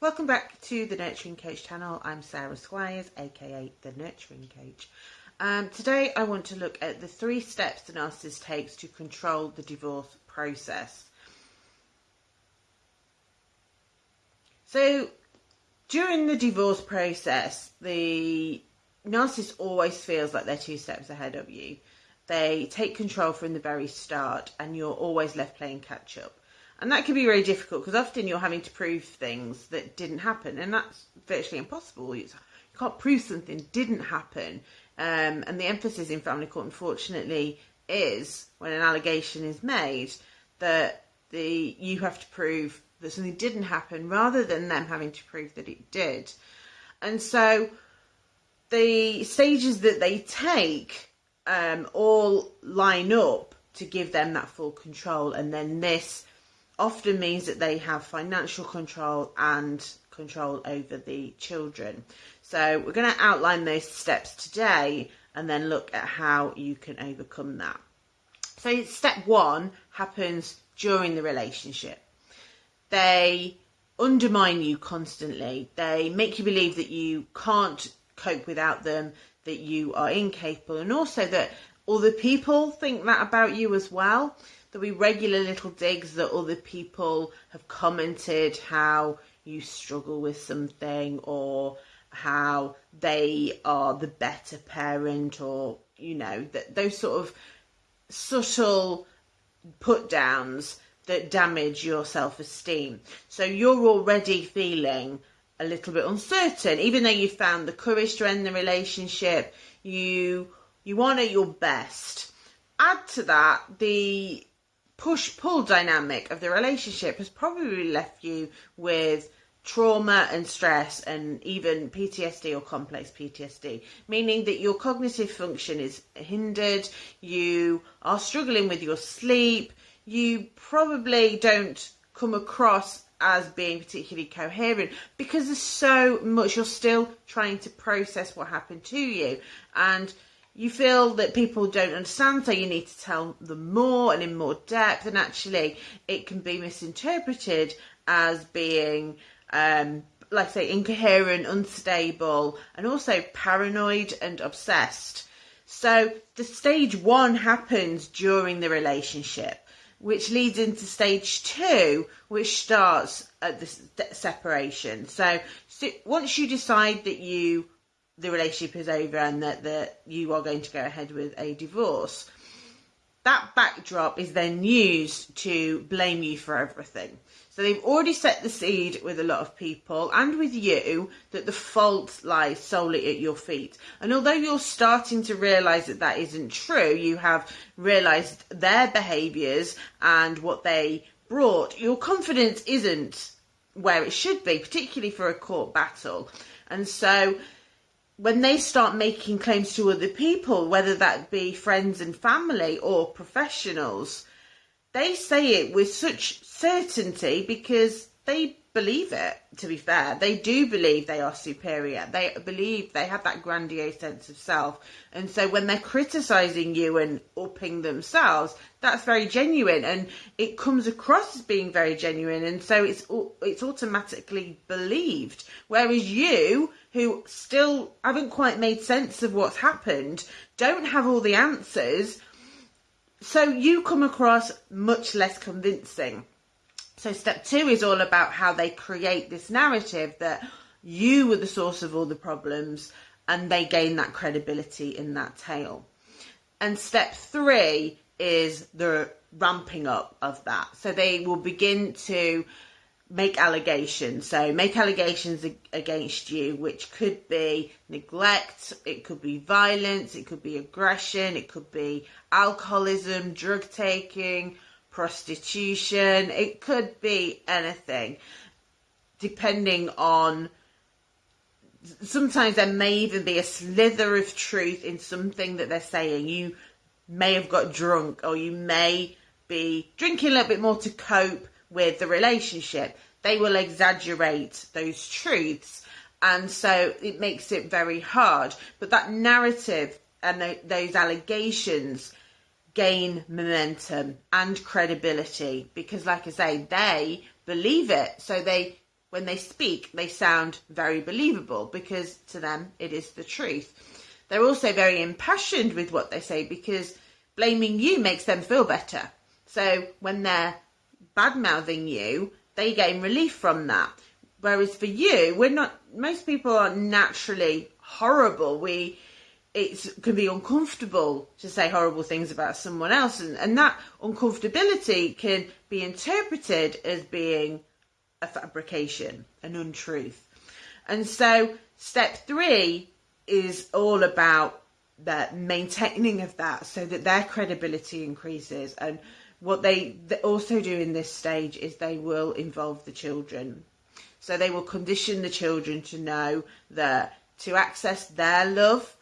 Welcome back to the Nurturing Coach channel. I'm Sarah Squires, aka the Nurturing Coach. Um, today I want to look at the three steps the narcissist takes to control the divorce process. So, during the divorce process, the narcissist always feels like they're two steps ahead of you. They take control from the very start, and you're always left playing catch up. And that can be very difficult because often you're having to prove things that didn't happen, and that's virtually impossible. you can't prove something didn't happen. Um, and the emphasis in family court, unfortunately, is when an allegation is made that the you have to prove that something didn't happen rather than them having to prove that it did. And so the stages that they take um, all line up to give them that full control, and then this often means that they have financial control and control over the children. So we're going to outline those steps today and then look at how you can overcome that. So step one happens during the relationship. They undermine you constantly. They make you believe that you can't cope without them, that you are incapable, and also that other people think that about you as well. There'll be regular little digs that other people have commented how you struggle with something or how they are the better parent or you know that those sort of subtle put downs that damage your self-esteem. So you're already feeling a little bit uncertain. Even though you found the courage to end the relationship you you want at your best. Add to that the push pull dynamic of the relationship has probably left you with trauma and stress and even PTSD or complex PTSD, meaning that your cognitive function is hindered, you are struggling with your sleep, you probably don't come across as being particularly coherent because there's so much you're still trying to process what happened to you. And you feel that people don't understand, so you need to tell them more and in more depth, and actually, it can be misinterpreted as being, um, like say, incoherent, unstable, and also paranoid and obsessed. So, the stage one happens during the relationship, which leads into stage two, which starts at the separation. So, so once you decide that you the relationship is over and that, that you are going to go ahead with a divorce. That backdrop is then used to blame you for everything. So they've already set the seed with a lot of people and with you that the fault lies solely at your feet. And although you're starting to realise that that isn't true, you have realised their behaviours and what they brought, your confidence isn't where it should be, particularly for a court battle. And so when they start making claims to other people, whether that be friends and family or professionals, they say it with such certainty because they believe it, to be fair. They do believe they are superior. They believe they have that grandiose sense of self. And so when they're criticizing you and upping themselves, that's very genuine and it comes across as being very genuine. And so it's, it's automatically believed. Whereas you, who still haven't quite made sense of what's happened, don't have all the answers. So you come across much less convincing. So step two is all about how they create this narrative that you were the source of all the problems and they gain that credibility in that tale. And step three is the ramping up of that. So they will begin to make allegations. So make allegations against you, which could be neglect, it could be violence, it could be aggression, it could be alcoholism, drug taking, prostitution, it could be anything, depending on. Sometimes there may even be a slither of truth in something that they're saying. You may have got drunk, or you may be drinking a little bit more to cope with the relationship. They will exaggerate those truths, and so it makes it very hard. But that narrative and those allegations gain momentum and credibility because, like I say, they believe it. So they when they speak, they sound very believable because to them it is the truth. They're also very impassioned with what they say because blaming you makes them feel better. So when they're bad mouthing you, they gain relief from that. Whereas for you, we're not, most people are naturally horrible. We, it can be uncomfortable to say horrible things about someone else, and, and that uncomfortability can be interpreted as being a fabrication, an untruth. And so, step three is all about the maintaining of that so that their credibility increases. And what they also do in this stage is they will involve the children. So they will condition the children to know that to access their love,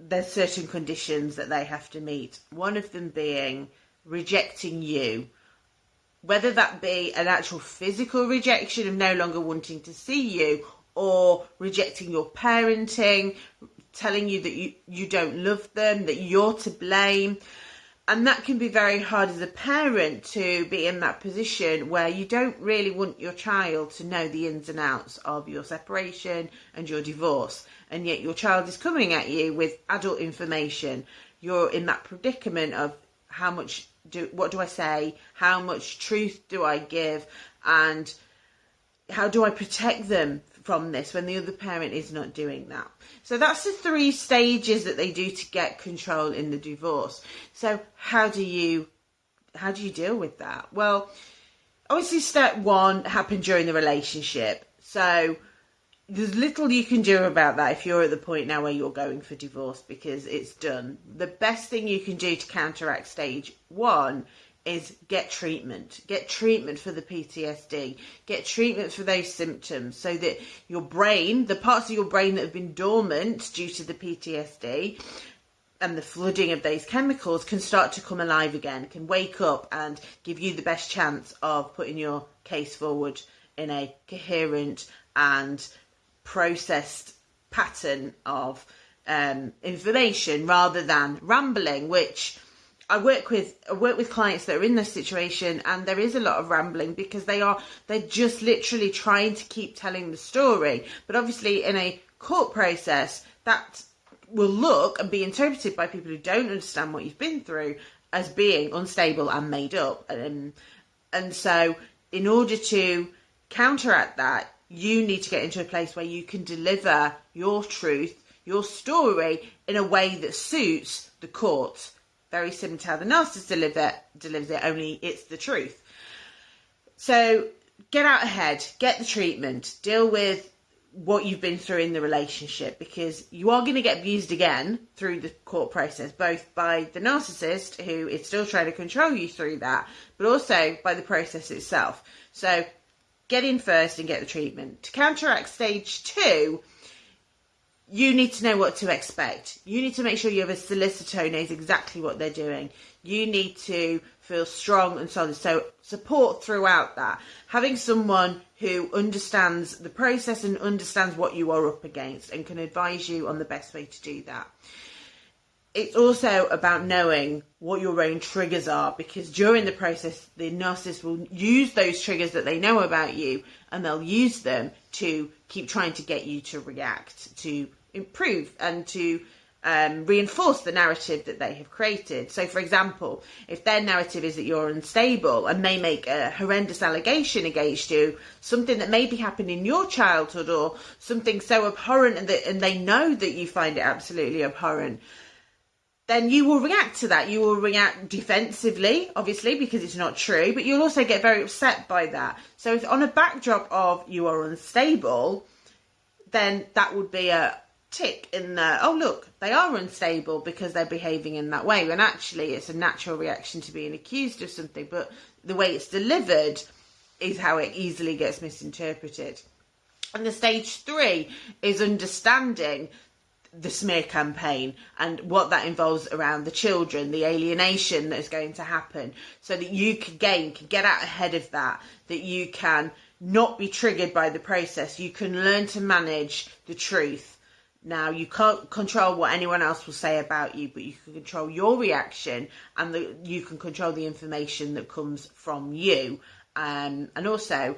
there's certain conditions that they have to meet. One of them being rejecting you, whether that be an actual physical rejection of no longer wanting to see you or rejecting your parenting, telling you that you, you don't love them, that you're to blame. And that can be very hard as a parent to be in that position where you don't really want your child to know the ins and outs of your separation and your divorce. And yet your child is coming at you with adult information, you're in that predicament of how much do what do I say, how much truth do I give, and how do I protect them from this when the other parent is not doing that. So that's the three stages that they do to get control in the divorce. So how do you how do you deal with that? Well, obviously step 1 happened during the relationship. So there's little you can do about that if you're at the point now where you're going for divorce because it's done. The best thing you can do to counteract stage one is get treatment. Get treatment for the PTSD. Get treatment for those symptoms so that your brain, the parts of your brain that have been dormant due to the PTSD, and the flooding of those chemicals can start to come alive again, can wake up and give you the best chance of putting your case forward in a coherent and processed pattern of um, information rather than rambling, which I work with I work with clients that are in this situation and there is a lot of rambling because they are they're just literally trying to keep telling the story. But obviously in a court process that will look and be interpreted by people who don't understand what you've been through as being unstable and made up. Um, and so in order to counteract that, you need to get into a place where you can deliver your truth, your story in a way that suits the court. Very similar to how the narcissist deliver, delivers it, only it's the truth. So get out ahead, get the treatment, deal with what you've been through in the relationship because you are going to get abused again through the court process, both by the narcissist who is still trying to control you through that, but also by the process itself. So get in first and get the treatment. To counteract stage two, you need to know what to expect. You need to make sure you have a solicitor who knows exactly what they're doing. You need to feel strong and solid. So, support throughout that. Having someone who understands the process and understands what you are up against and can advise you on the best way to do that it's also about knowing what your own triggers are because during the process, the narcissist will use those triggers that they know about you and they'll use them to keep trying to get you to react, to improve, and to um, reinforce the narrative that they have created. So, for example, if their narrative is that you're unstable and they make a horrendous allegation against you, something that maybe happened in your childhood or something so abhorrent and, that, and they know that you find it absolutely abhorrent then you will react to that. You will react defensively, obviously, because it's not true, but you'll also get very upset by that. So, if on a backdrop of you are unstable, then that would be a tick in the oh, look, they are unstable because they're behaving in that way. When actually, it's a natural reaction to being accused of something, but the way it's delivered is how it easily gets misinterpreted. And the stage three is understanding the smear campaign and what that involves around the children, the alienation that is going to happen, so that you can gain, can get out ahead of that, that you can not be triggered by the process. You can learn to manage the truth. Now, you can't control what anyone else will say about you, but you can control your reaction and the, you can control the information that comes from you. Um, and also,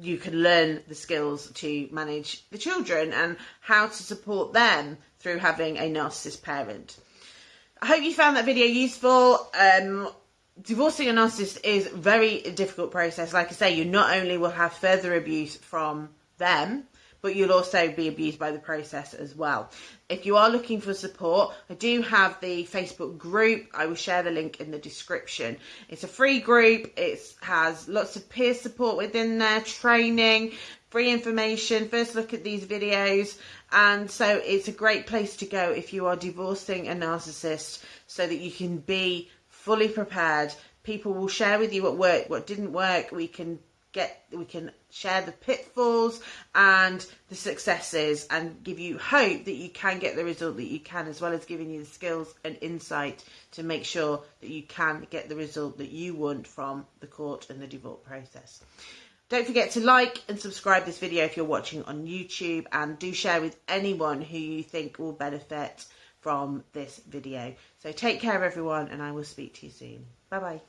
you can learn the skills to manage the children and how to support them through having a narcissist parent. I hope you found that video useful. Um, divorcing a narcissist is a very difficult process. Like I say, you not only will have further abuse from them, but you'll also be abused by the process as well. If you are looking for support, I do have the Facebook group. I will share the link in the description. It's a free group. It has lots of peer support within there, training, free information, first look at these videos. And so it's a great place to go if you are divorcing a narcissist so that you can be fully prepared. People will share with you what worked, what didn't work. We can get we can share the pitfalls and the successes and give you hope that you can get the result that you can as well as giving you the skills and insight to make sure that you can get the result that you want from the court and the divorce process. Don't forget to like and subscribe this video if you're watching on YouTube and do share with anyone who you think will benefit from this video. So take care everyone and I will speak to you soon. Bye bye.